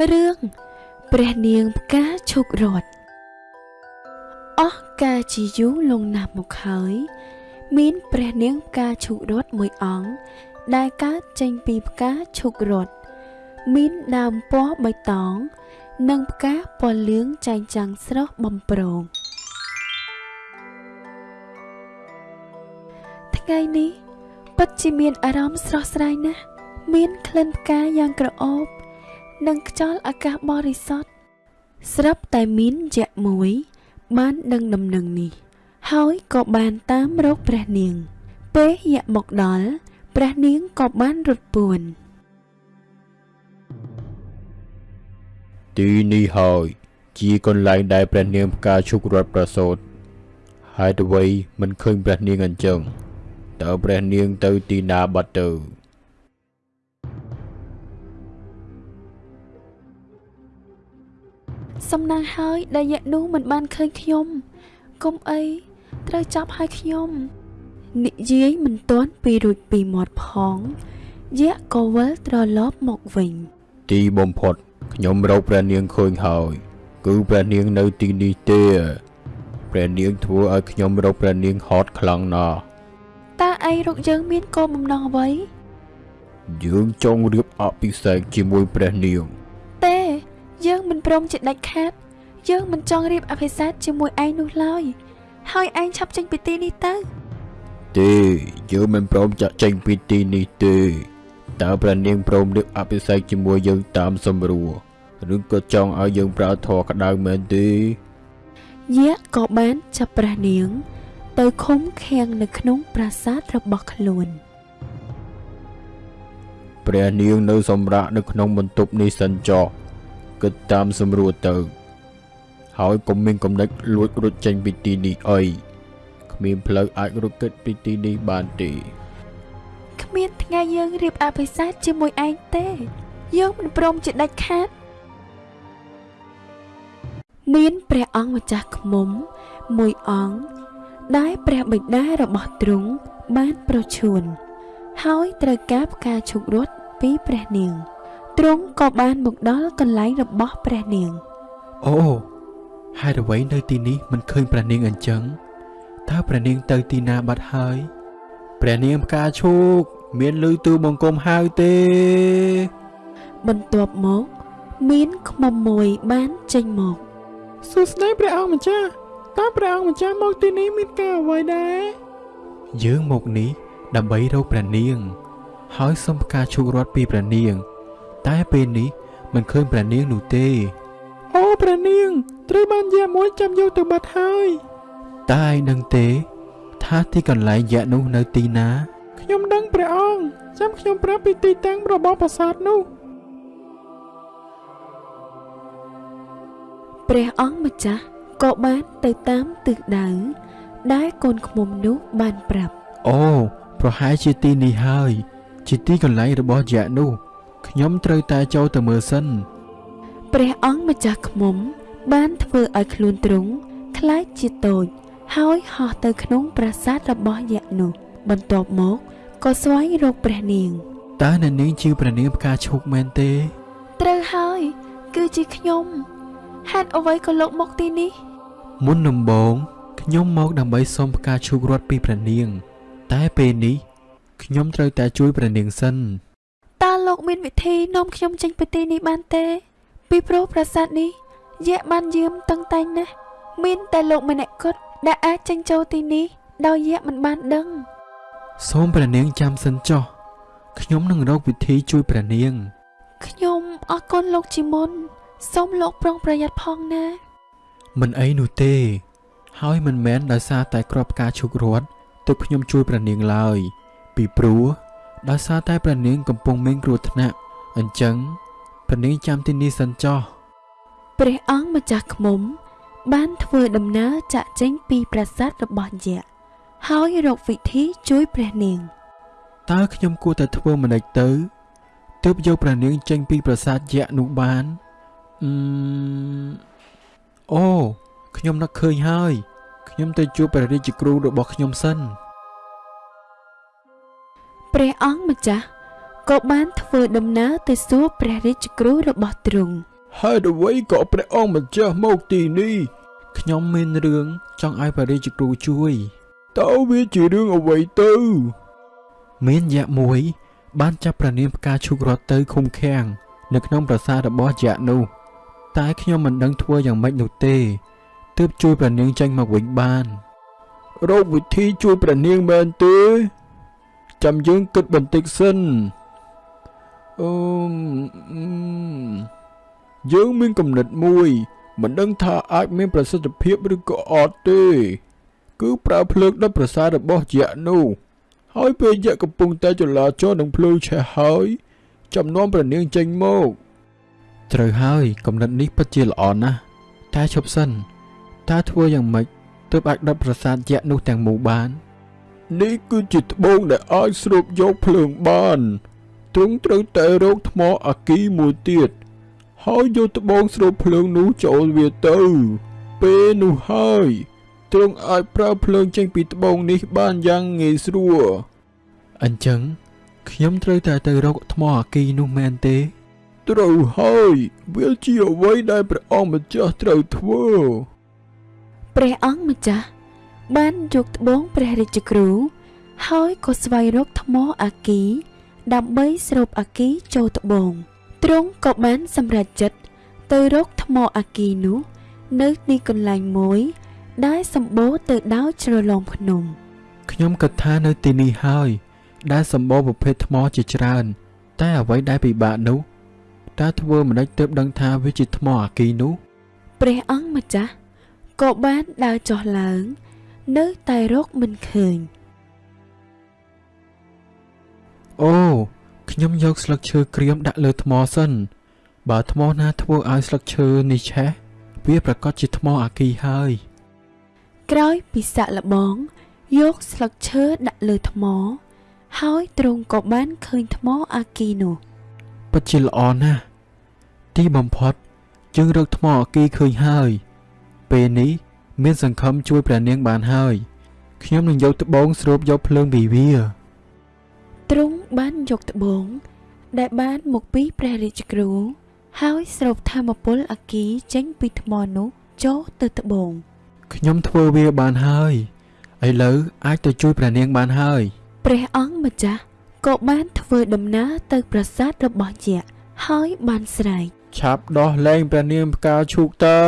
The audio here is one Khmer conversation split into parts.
រឿងព្រះនាងផ្កាឈុករត់អស់កាលជាយូរលង់ណាស់មកហើយ មានព្រះនាងផ្កាឈុករត់មួយអង្គដែលកើតចេញពីផ្កាឈុករត់មានដើមពណ៌បៃតង និងផ្កាពណ៌លឿងចែងចាំងស្រស់បំប្រងថ្ងៃនេះពិតជាមានអារម្មណ៍ស្រស់ស្រាយណាស់មានក្លិនផ្កាយ៉ាងក្រអូប និងខ្យល់អាកាសបរិសុទ្ធស្រាប់តែមានយៈមួយ បានដឹងដំណឹងនេះ ហើយក៏បានតាមរកព្រះនាង ពេលយៈមកដល់ព្រះនាងក៏បានរត់ពួនទីនេះហើយជាកន្លែងដែលព្រះនាងផ្កាឈុករត់ប្រសូតហើយអ្វីមិនឃើញព្រះនាងអញ្ចឹងតើព្រះនាងទៅទីណាបាត់ទៅ សំណាងហើយដែលយៈនោះមិនបានឃើញខ្ញុំកុំអីត្រូវចាប់ឲ្យខ្ញុំនិយាយមិនទាន់ពីរួចពីមាត់ផងយៈក៏វិលត្រឡប់មកវិញ ទីបំផុតខ្ញុំរកព្រះនាងឃើញហើយ គឺព្រះនាងនៅទីនេះទេព្រះនាងធ្វើឲ្យខ្ញុំរកព្រះនាងហត់ខ្លាំងណាស់តើឯងរកយើងមានគោលបំណងអ្វីយើងចង់រៀបអភិសេកជាមួយព្រះនាងទេយើងមិន ព្រមជាដាច់ខាត យើងមិនចង់រៀបអភិសេកជាមួយឯងនោះឡើយហើយឯងឆាប់ចេញពីទីនេះទៅទេយើងមិនព្រមចាក់ចេញពីទីនេះទេតើព្រះនាងព្រមរៀបអភិសេកជាមួយយើងតាមសម្រួលឬក៏ចង់ឲ្យយើងប្រើធរក្តៅមែនទេយៈក៏បានចាប់ព្រះនាង ទៅឃុំឃាំងនៅក្នុងប្រាសាទរបស់ខ្លួនព្រះនាងនៅសម្រាប់នៅក្នុងបន្ទប់នេះសិនចុះ គិតតាមសម្រួលទៅ ហើយកុំមានកំណិតលួចរត់ចេញពីទីនេះអីគ្មានផ្លូវអាចរត់គេចពីទីនេះបានទេគ្មានថ្ងៃយើងរៀបអភិសេកជាមួយឯងទេ យើងមិនព្រមជាដាច់ខាតមានព្រះអង្គម្ចាស់ខ្មុំមួយអង្គដែលព្រះបិតារបស់ទ្រង់បានប្រឈួន ហើយត្រូវការផ្កាឈុករត់ពីព្រះនាង ទ្រង់ក៏បានមកដល់កន្លែងរបស់ព្រះនាងអូហេតុអ្វីនៅទីនេះមិនឃើញព្រះនាងអញ្ចឹងតើព្រះនាងទៅទីណាបាត់ហើយព្រះនាងផ្កាឈូកមានលឺទូបង្គំហៅទេ បន្ទាប់មកមានខ្មុំមួយបានចេញមកសួស្តីព្រះអង្គម្ចាស់តើព្រះអង្គម្ចាស់មកទីនេះមានការអ្វីដែរយើងមកនេះដើម្បីរកព្រះនាង ហើយសុំផ្កាឈូករត់ពីព្រះនាង តែពេលនេះមិនឃើញព្រះនាងនោះទេអូព្រះនាងត្រូវបានយាមួយចាំយកទៅបាត់ហើយតើឯងដឹងទេ ថាទីកន្លែងយៈនោះនៅទីណា ខ្ញុំដឹងព្រះអង្គចាំខ្ញុំប្រាប់ពីទីតាំងរបស់ប្រាសាទនោះព្រះអង្គម្ចាស់ក៏បានទៅតាមទិសដៅដែលកូនខ្មុំនោះបានប្រាប់អូប្រហែលជាទីនេះហើយ ជាទីកន្លែងរបស់យៈនោះ ខ្ញុំត្រូវតែចូលទៅមើលសិនព្រះអង្គម្ចាស់ខ្មុំ បានធ្វើឲ្យខ្លួនទ្រង់ខ្លាចជាតូចហើយហោះទៅក្នុងប្រាសាទរបស់យក្សនោះ បន្ទាប់មកក៏ស្វែងរកព្រះនាងតើអ្នកនាងជាព្រះនាងផ្កាឈូកមែនទេ ត្រូវហើយ គឺជាខ្ញុំហេតុអ្វីក៏លោកមកទីនេះ មុនដំបូងខ្ញុំមកដើម្បីសុំផ្កាឈូករត់ពីព្រះនាង តែពេលនេះខ្ញុំត្រូវតែជួយព្រះនាងសិនតើ លោកមានវិធីនាំខ្ញុំចេញពីទីនេះបានទេ ពីព្រោះប្រាសាទនេះយក្សបានយាមតឹងតែងណាស់មានតែលោកម្នាក់គត់ដែលអាចចេញចូលទីនេះដោយយក្សមិនបានដឹងសូមព្រះនាងចាំសិនចុះខ្ញុំនឹងរកវិធីជួយព្រះនាង ខ្ញុំអរគុណលោកជាមុនសូមលោកប្រុងប្រយ័ត្នផងណា មិនអីនោះទេ ហើយមិនមែនដោយសារតែក្របផ្កាឈូករត់ទើបខ្ញុំជួយព្រះនាងឡើយ ពីព្រោះ ដោយសារតែព្រះនាងកំពុងមានគ្រោះថ្នាក់អញ្ចឹងព្រះនាងចាំទីនេះសិនចុះព្រះអង្គម្ចាស់ឃ្មុំ បានធ្វើដំណើរចាក់ចេញពីប្រាសាទរបស់យក្សហើយរកវិធីជួយព្រះនាងតើខ្ញុំគួរតែធ្វើម្ដេចទៅទើបយកព្រះនាងចេញពីប្រាសាទយក្សនោះបានអឺមអូខ្ញុំនឹកឃើញហើយ ខ្ញុំទៅជួបព្រះរាជគ្រូរបស់ខ្ញុំសិន ព្រះអង្គម្ចាស់ក៏បានធ្វើដំណើរទៅសួរព្រះរាជគ្រូរបស់ទ្រង់ហេតុអ្វីក៏ព្រះអង្គម្ចាស់មកទីនេះខ្ញុំមានរឿងចង់ឲ្យព្រះរាជគ្រូជួយតើវាជារឿងអ្វីទៅមានយក្សមួយ បានចាប់ព្រះនាងផ្កាឈូករត់ទៅឃុំឃាំងនៅក្នុងប្រាសាទរបស់យក្សនោះតែខ្ញុំមិនដឹងធ្វើយ៉ាងម៉េចនោះទេទើបជួយព្រះនាងចេញមកវិញបានរកវិធីជួយព្រះនាងមែនទេ ចាំយើងគិតបន្តិចសិនអឺមអឺមយើងមានកំណត់មួយ មិនដឹងថាអាចមានប្រសិទ្ធភាពឬក៏អត់ទេ គឺប្រើភ្លើងដុតប្រាសាទរបស់យក្សនោះហើយពេលយក្សកំពុងតែចលាចលនឹងភ្លើងឆេះហើយចំនួនព្រះនាងចេញមកត្រូវហើយកំណត់នេះពិតជាល្អណាស់តែឈប់សិនតើធ្វើយ៉ាងម៉េចទើបអាចដុតប្រាសាទយក្សនោះទាំងមូលបាន នេះគឺជាត្បូងដែលអាចស្រូបយកភ្លើងបានទ្រង់ត្រូវតែរកថ្មអាគីមួយទៀតហើយយកត្បូងស្រូបភ្លើងនោះចូលវាទៅ ពេលនោះហើយទ្រង់អាចប្រើភ្លើងចេញពីត្បូងនេះបានយ៉ាងងាយស្រួលអញ្ចឹងខ្ញុំត្រូវតែទៅរកថ្មអាគីនោះមែនទេ ត្រូវហើយវាជាអ្វីដែលព្រះអង្គម្ចាស់ត្រូវធ្វើ ព្រះអង្គម្ចាស់ បានយកត្បូងព្រះរាជគ្រូ ហើយក៏ស្វែងរកថ្មអាគី ដើម្បីស្រូបអាគីចូលត្បូងទ្រង់ក៏បានសម្រេចចិត្តទៅរកថ្មអាគីនោះ នៅទីកន្លែងមួយ ដែលសម្បូរទៅដោយជ្រលងភ្នំខ្ញុំគិតថានៅទីនេះហើយ ដែលសម្បូរប្រភេទថ្មជាច្រើន តែអ្វីដែលពិបាកនោះតើធ្វើមិនដេចទើបដឹងថាវាជាថ្មអាគីនោះ ព្រះអង្គម្ចាស់ក៏បានដើរចុះឡើង នៅតែរកមិនឃើញអូខ្ញុំយកស្លឹកឈើក្រៀមដាក់លើថ្មសិន បើថ្មណាធ្វើឲ្យស្លឹកឈើនេះឆេះវាប្រកាសជាថ្មអាគីហើយ ក្រោយពីសាក់លបង យកស្លឹកឈើដាក់លើថ្ម ហើយទ្រង់ក៏បានឃើញថ្មអាគីនោះពិតជាល្អណាស់ទីបំផុតយើងរកថ្មអាគីឃើញហើយ ពេលនេះ មានសង្ឃឹមជួយព្រះនាងបានហើយខ្ញុំនឹងយកត្បូងស្រូបយកភ្លើងពីវាទ្រង់បានយកត្បូង ដែលបានមកពីព្រះរាជគ្រូហើយស្រូបធម្មពលអាគីចេញពីថ្មនោះចូលទៅត្បូងខ្ញុំធ្វើវាបានហើយឥឡូវអាចទៅជួយព្រះនាងបានហើយព្រះអង្គម្ចាស់ក៏បានធ្វើដំណើរទៅប្រាសាទរបស់យក្សហើយបានស្រែកឆាប់ដោះលែងព្រះនាងផ្កាឈូកទៅ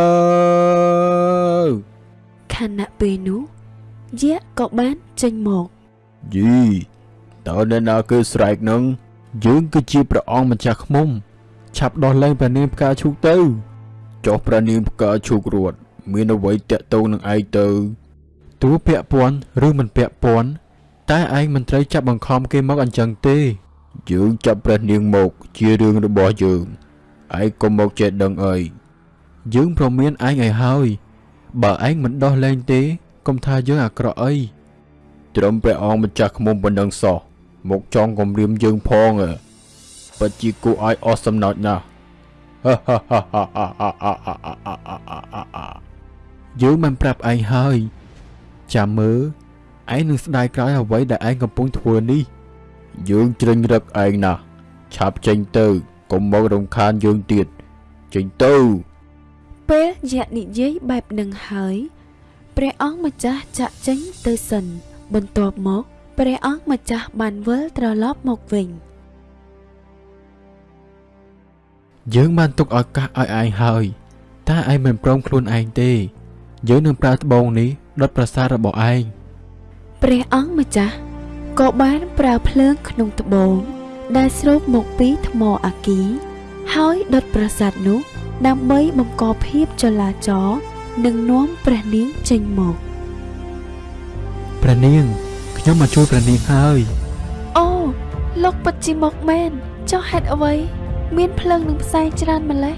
ខណៈពេលនោះយក្សក៏បានចេញមកយីតើអ្នកណាគឺស្រែកនឹងយើងគឺជាព្រះអង្គម្ចាស់ខ្មុំឆាប់ដោះលែងព្រះនាងផ្កាឈូកទៅចុះព្រះនាងផ្កាឈូករត់មានអ្វីតាក់ទងនឹងឯងទៅទោះពាក់ព័ន្ធឬមិនពាក់ព័ន្ធតែឯងមិនត្រូវចាប់បង្ខំគេមកអញ្ចឹងទេយើងចាប់ព្រះនាងមកជារឿងរបស់យើងឯងក៏មកចេះដឹងអីយើងប្រមានឯងឲ្យហើយ បើឯងមិនដោះលែងទេកុំថាយើងអាក្រក់អីត្រឹមព្រះអង្គម្ចាស់ខ្មុំប៉ុណ្ណឹងសោះមកចង់គំរាមយើងផងអើពិតជាគួរឲ្យអស់សំណោចណាស់យើងមិនប្រាប់ឯងហើយចាំមើលឯងនឹងស្ដាយក្រោយអ្វីដែលឯងកំពុងធ្វើនេះ យើងជ្រិញរឹកឯងណាស់ឆាប់ចេញទៅកុំមករំខានយើងទៀតចេញទៅ ពេលយក្សនិយាយបែបនឹងហើយព្រះអង្គម្ចាស់ចាក់ចេញទៅសិន បន្ទាប់មកព្រះអង្គម្ចាស់បានវិលត្រឡប់មកវិញយើងបានទុកឱកាសឲ្យឯងហើយតែឯងមិនព្រមខ្លួនឯងទេ យើងនឹងប្រើត្បូងនេះដុតប្រាសាទរបស់ឯងព្រះអង្គម្ចាស់ក៏បានប្រើភ្លើងក្នុងត្បូងដែលស្រូបមកពីថ្មអាគី ហើយដុតប្រាសាទនោះ ដើម្បីបង្កភាពចលាចលនិងនាំព្រះនាងចេញមកព្រះនាងខ្ញុំមកជួយព្រះនាងហើយអូលោកពិតជាមកមែនចុះហេតុអ្វី មានភ្លើងនឹងផ្សែងច្រើនម្ល៉េះ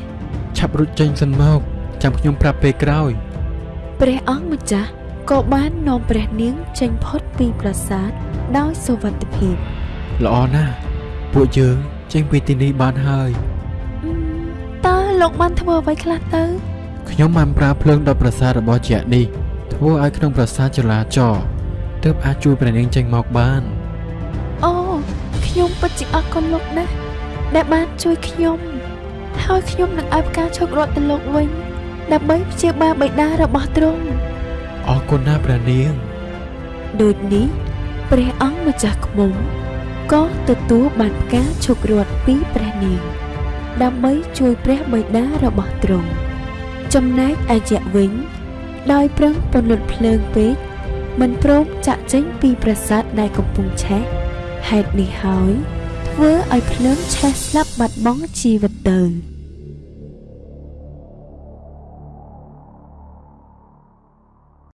ឆាប់រត់ចេញសិនមកចាំខ្ញុំប្រាប់ពេលក្រោយព្រះអង្គម្ចាស់ក៏បាននាំព្រះនាងចេញផុតពីប្រាសាទដោយសុវត្ថិភាពល្អណាស់ពួកយើងចេញពីទីនេះបានហើយអឺមតើ លោកបានធ្វើអ្វីខ្លះទៅខ្ញុំបានប្រើភ្លើងដុតប្រាសាទរបស់ជាក់នេះធ្វើឲ្យក្នុងប្រាសាទចលាចរទើបអាចជួយព្រះនាងចេញមកបានអូខខ្ញុំពិតជាអរគុណលោកណាស់ដែលបានជួយខ្ញុំហើយខ្ញុំនឹងឲ្យផ្កាឈូករត់ទៅលោកវិញដើម្បីព្យាបាលបិតារបស់ទ្រង់អរគុណណាស់ព្រះនាងដូចនេះព្រះអង្គម្ចាស់ក្មុំក៏ទទួលបានផ្កាឈូករត់ពីព្រះនាង ដើម្បីជួយព្រះបិតារបស់ទ្រង់ចំណែកអាយៈវិញ ដោយប្រឹងពន្លត់ភ្លើងពេកមិនព្រមចាក់ចេញពីប្រាសាទដែលកំពុងឆេះហេតុនេះហើយ ធ្វើឲ្យភ្លើងឆេះស្លាប់បាត់បង់ជីវិតទៅ